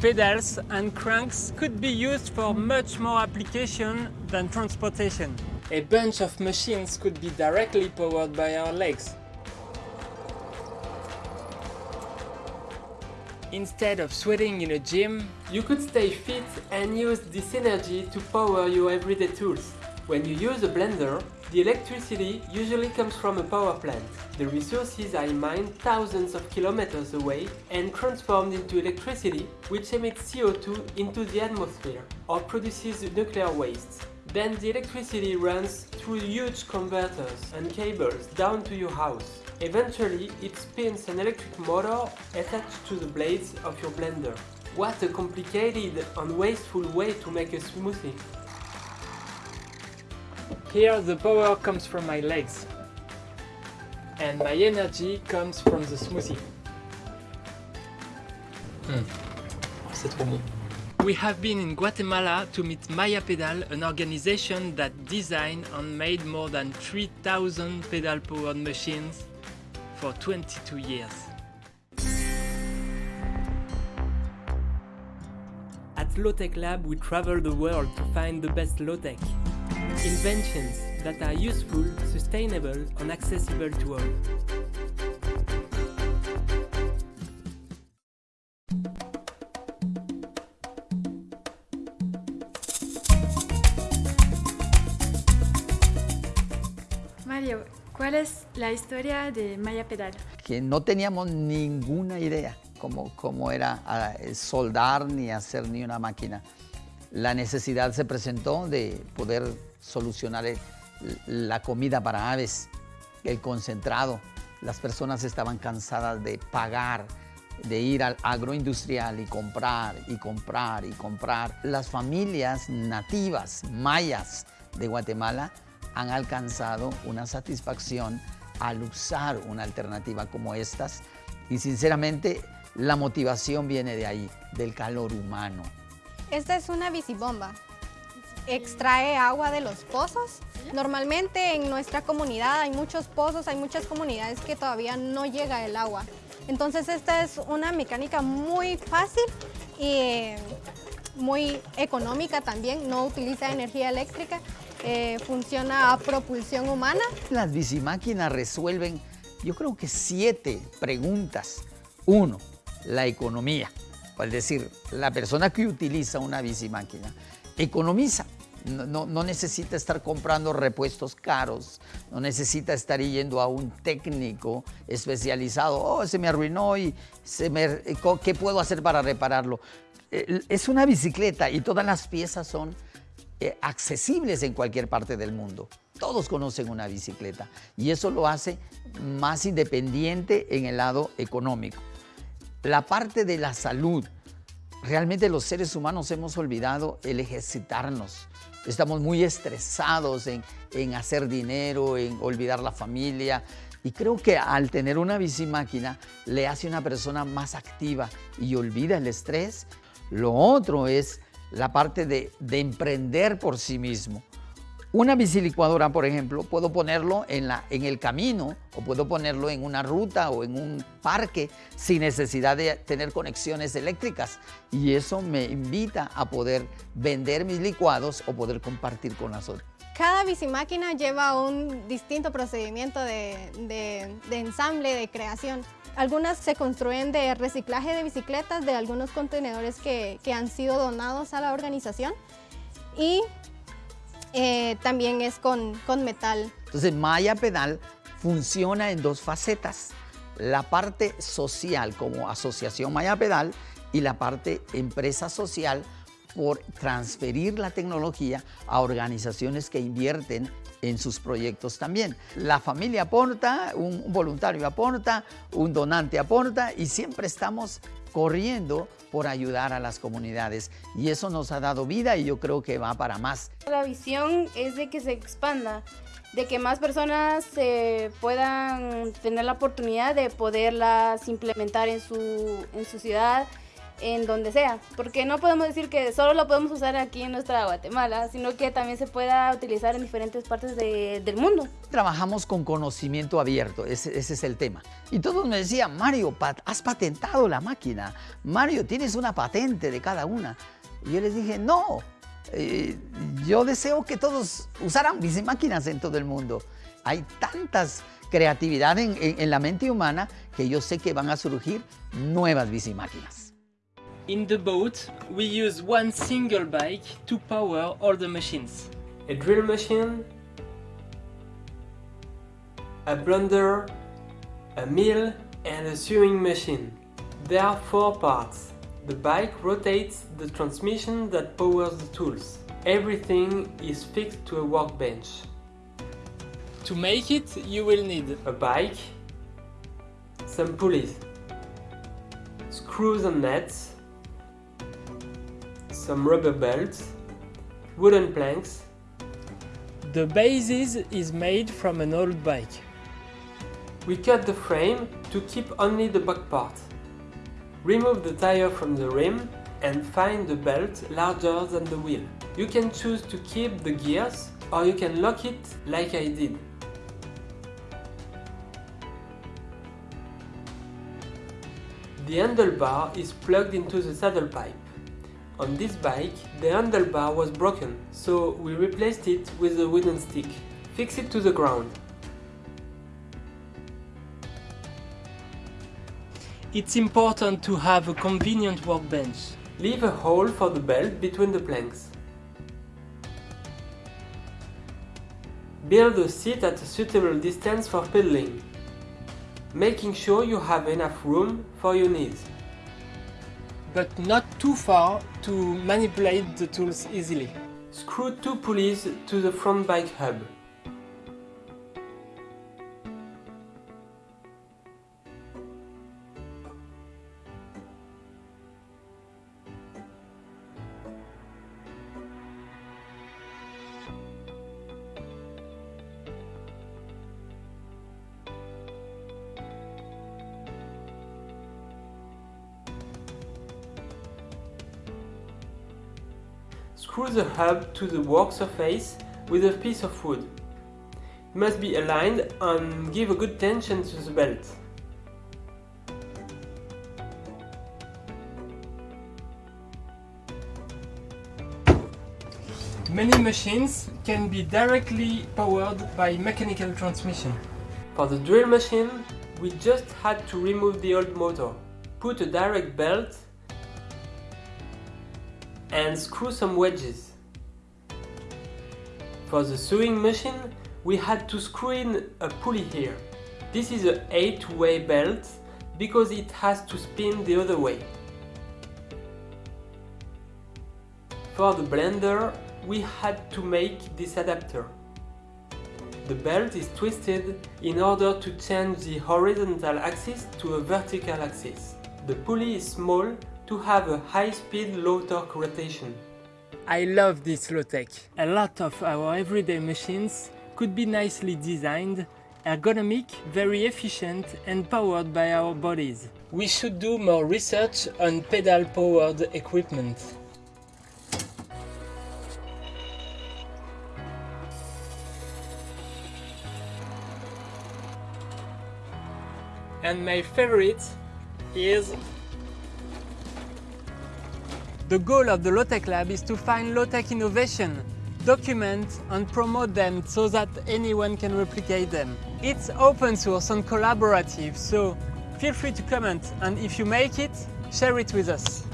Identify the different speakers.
Speaker 1: Pedals and cranks could be used for much more application than transportation. A bunch of machines could be directly powered by our legs. Instead of sweating in a gym, you could stay fit and use this energy to power your everyday tools. When you use a blender, the electricity usually comes from a power plant. The resources are mined thousands of kilometers away and transformed into electricity, which emits CO2 into the atmosphere or produces nuclear waste. Then the electricity runs through huge converters and cables down to your house. Eventually, it spins an electric motor attached to the blades of your blender. What a complicated and wasteful way to make a smoothie! Here the power comes from my legs. And my energy comes from the smoothie.
Speaker 2: Mm. C'est trop bon.
Speaker 1: We have been in Guatemala to meet Maya Pedal, an organization that designed and made more than 3000 pedal-powered machines for 22 years. At Low-Tech Lab we travel the world to find the best low-tech. Inventions that are useful, sustainable and accessible to all.
Speaker 3: Mario, ¿cuál es la historia de Maya Pedal?
Speaker 4: Que no teníamos ninguna idea cómo, cómo era ah, soldar ni hacer ni una máquina. La necesidad se presentó de poder solucionar la comida para aves, el concentrado. Las personas estaban cansadas de pagar, de ir al agroindustrial y comprar y comprar y comprar. Las familias nativas mayas de Guatemala han alcanzado una satisfacción al usar una alternativa como estas y sinceramente la motivación viene de ahí, del calor humano.
Speaker 5: Esta es una bicibomba. Extrae agua de los pozos. Normalmente en nuestra comunidad hay muchos pozos, hay muchas comunidades que todavía no llega el agua. Entonces esta es una mecánica muy fácil y eh, muy económica también, no utiliza energía eléctrica, eh, funciona a propulsión humana.
Speaker 4: Las bicimáquinas resuelven, yo creo que siete preguntas. Uno, la economía. Es decir, la persona que utiliza una bicimáquina economiza. No, necesita estar comprando repuestos caros, no necesita estar yendo a un técnico especializado. Oh, se me arruinó y me, ¿qué puedo hacer para repararlo? Eh, Es una bicicleta y todas las piezas son eh, accesibles en cualquier parte del mundo. Todos conocen una bicicleta y eso lo hace más independiente en el lado económico. La parte de la salud, realmente los seres humanos hemos olvidado el ejercitarnos. Estamos muy estresados en, en hacer dinero, en olvidar la familia. Y creo que al tener una bicimáquina le hace una persona más activa y olvida el estrés. Lo otro es la parte de, de emprender por sí mismo. Una bicilicuadora, por ejemplo, puedo ponerlo en, la, en el camino o puedo ponerlo en una ruta o en un parque sin necesidad de tener conexiones eléctricas. Y eso me invita a poder vender mis licuados o poder compartir con las otras.
Speaker 5: Cada bicimáquina lleva un distinto procedimiento de, de- de ensamble, de creación. Algunas se construyen de reciclaje de bicicletas de algunos contenedores que, que han sido donados a la organización y eh, también es con, con metal.
Speaker 4: Entonces, Maya Pedal funciona en dos facetas. La parte social como asociación Maya Pedal y la parte empresa social por transferir la tecnología a organizaciones que invierten en sus proyectos también. La familia aporta, un voluntario aporta, un donante aporta y siempre estamos corriendo por ayudar a las comunidades. Y eso nos ha dado vida y yo creo que va para más.
Speaker 6: La visión es de que se expanda, de que más personas eh, puedan tener la oportunidad de poderlas implementar en su, en su ciudad en donde sea, porque no podemos decir que solo lo podemos usar aquí en nuestra Guatemala, sino que también se pueda utilizar en diferentes partes de, del mundo.
Speaker 4: Trabajamos con conocimiento abierto, ese, ese, es el tema. Y todos me decían, Mario, has patentado la máquina, Mario, tienes una patente de cada una. Y yo les dije, no, eh, yo deseo que todos usaran máquinas en todo el mundo. Hay tantas creatividad en, en, en la mente humana que yo sé que van a surgir nuevas bicimáquinas.
Speaker 1: In the boat, we use one single bike to power all the machines. A drill machine, a blender, a mill and a sewing machine. There are four parts. The bike rotates the transmission that powers the tools. Everything is fixed to a workbench. To make it, you will need a bike, some pulleys, screws and nuts, some rubber belts, wooden planks. The basis is made from an old bike. We cut the frame to keep only the back part. Remove the tire from the rim and find the belt larger than the wheel. You can choose to keep the gears or you can lock it like I did. The handlebar is plugged into the saddle pipe. On this bike, the handlebar was broken, so we replaced it with a wooden stick. Fix it to the ground. It's important to have a convenient workbench. Leave a hole for the belt between the planks. Build a seat at a suitable distance for pedaling, making sure you have enough room for your needs but not too far to manipulate the tools easily. Screw two pulleys to the front bike hub. Screw the hub to the work surface with a piece of wood. It must be aligned and give a good tension to the belt. Many machines can be directly powered by mechanical transmission. For the drill machine, we just had to remove the old motor, put a direct belt and screw some wedges. For the sewing machine, we had to screw in a pulley here. This is a 8-way belt because it has to spin the other way. For the blender, we had to make this adapter. The belt is twisted in order to change the horizontal axis to a vertical axis. The pulley is small to have a high-speed, low-torque rotation. I love this low-tech. A lot of our everyday machines could be nicely designed, ergonomic, very efficient and powered by our bodies. We should do more research on pedal-powered equipment. And my favorite is the goal of the Low-Tech Lab is to find low-tech innovation, document and promote them so that anyone can replicate them. It's open source and collaborative, so feel free to comment and if you make it, share it with us.